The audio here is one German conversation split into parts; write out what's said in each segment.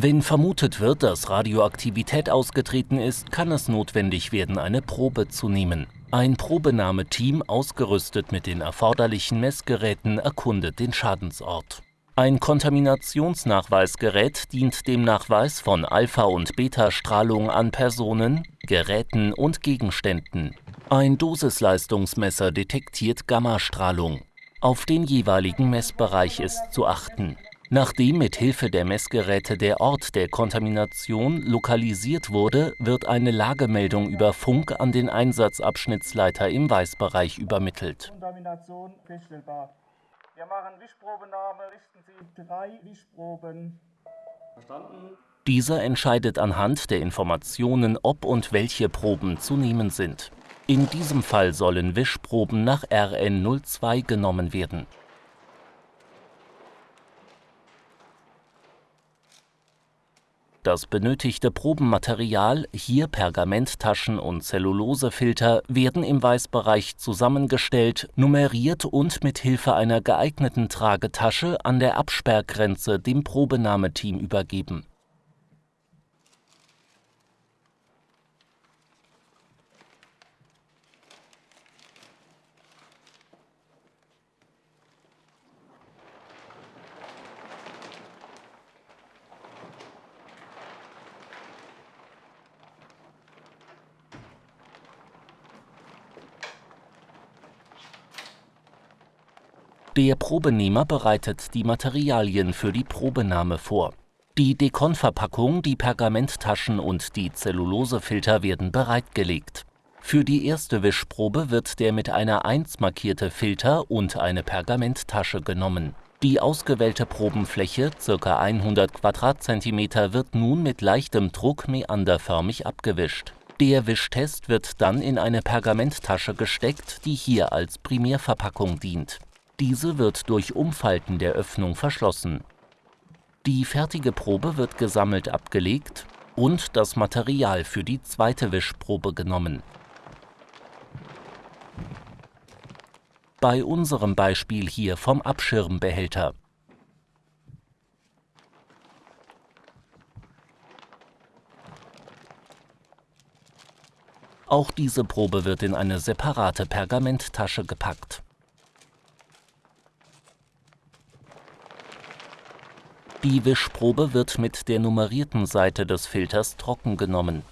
Wenn vermutet wird, dass Radioaktivität ausgetreten ist, kann es notwendig werden, eine Probe zu nehmen. Ein Probenahmeteam, ausgerüstet mit den erforderlichen Messgeräten, erkundet den Schadensort. Ein Kontaminationsnachweisgerät dient dem Nachweis von Alpha- und Beta-Strahlung an Personen, Geräten und Gegenständen. Ein Dosisleistungsmesser detektiert Gammastrahlung. Auf den jeweiligen Messbereich ist zu achten. Nachdem mit Hilfe der Messgeräte der Ort der Kontamination lokalisiert wurde, wird eine Lagemeldung über Funk an den Einsatzabschnittsleiter im Weißbereich übermittelt. Kontamination feststellbar. Wir machen Wischprobenahme, richten Sie drei Wischproben. Verstanden? Dieser entscheidet anhand der Informationen, ob und welche Proben zu nehmen sind. In diesem Fall sollen Wischproben nach RN02 genommen werden. Das benötigte Probenmaterial, hier Pergamenttaschen und Zellulosefilter, werden im Weißbereich zusammengestellt, nummeriert und mit Hilfe einer geeigneten Tragetasche an der Absperrgrenze dem Probenahmeteam übergeben Der Probenehmer bereitet die Materialien für die Probenahme vor. Die Dekonverpackung, die Pergamenttaschen und die Zellulosefilter werden bereitgelegt. Für die erste Wischprobe wird der mit einer 1 markierte Filter und eine Pergamenttasche genommen. Die ausgewählte Probenfläche, ca. 100 Quadratzentimeter, wird nun mit leichtem Druck meanderförmig abgewischt. Der Wischtest wird dann in eine Pergamenttasche gesteckt, die hier als Primärverpackung dient. Diese wird durch Umfalten der Öffnung verschlossen. Die fertige Probe wird gesammelt abgelegt und das Material für die zweite Wischprobe genommen. Bei unserem Beispiel hier vom Abschirmbehälter. Auch diese Probe wird in eine separate Pergamenttasche gepackt. Die Wischprobe wird mit der nummerierten Seite des Filters trocken genommen.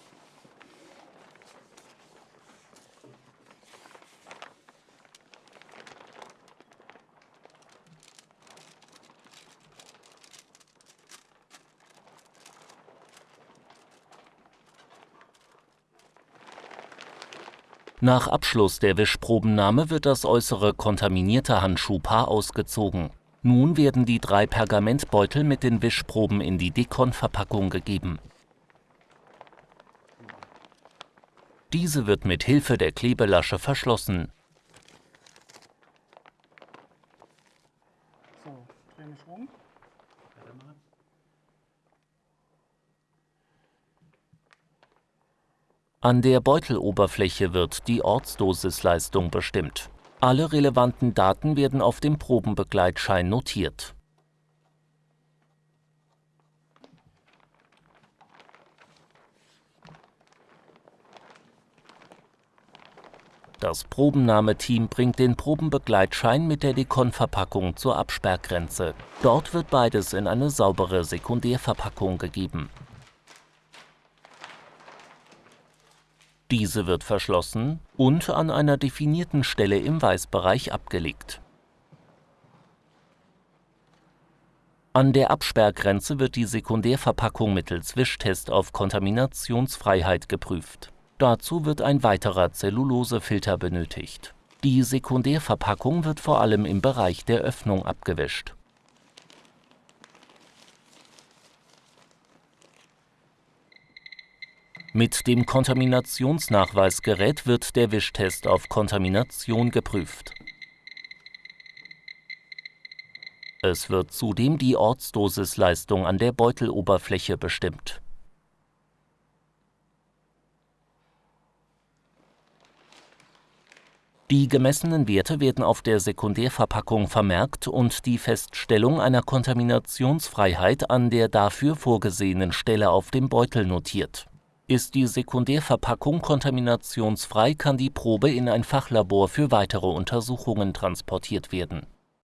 Nach Abschluss der Wischprobennahme wird das äußere kontaminierte Handschuhpaar ausgezogen nun werden die drei Pergamentbeutel mit den Wischproben in die Dekon-Verpackung gegeben. Diese wird mit Hilfe der Klebelasche verschlossen. An der Beuteloberfläche wird die Ortsdosisleistung bestimmt alle relevanten Daten werden auf dem Probenbegleitschein notiert. Das Probennahmeteam bringt den Probenbegleitschein mit der Dekon-Verpackung zur Absperrgrenze. Dort wird beides in eine saubere Sekundärverpackung gegeben. Diese wird verschlossen und an einer definierten Stelle im Weißbereich abgelegt. An der Absperrgrenze wird die Sekundärverpackung mittels Wischtest auf Kontaminationsfreiheit geprüft. Dazu wird ein weiterer Zellulosefilter benötigt. Die Sekundärverpackung wird vor allem im Bereich der Öffnung abgewischt Mit dem Kontaminationsnachweisgerät wird der Wischtest auf Kontamination geprüft. Es wird zudem die Ortsdosisleistung an der Beuteloberfläche bestimmt. Die gemessenen Werte werden auf der Sekundärverpackung vermerkt und die Feststellung einer Kontaminationsfreiheit an der dafür vorgesehenen Stelle auf dem Beutel notiert. Ist die Sekundärverpackung kontaminationsfrei, kann die Probe in ein Fachlabor für weitere Untersuchungen transportiert werden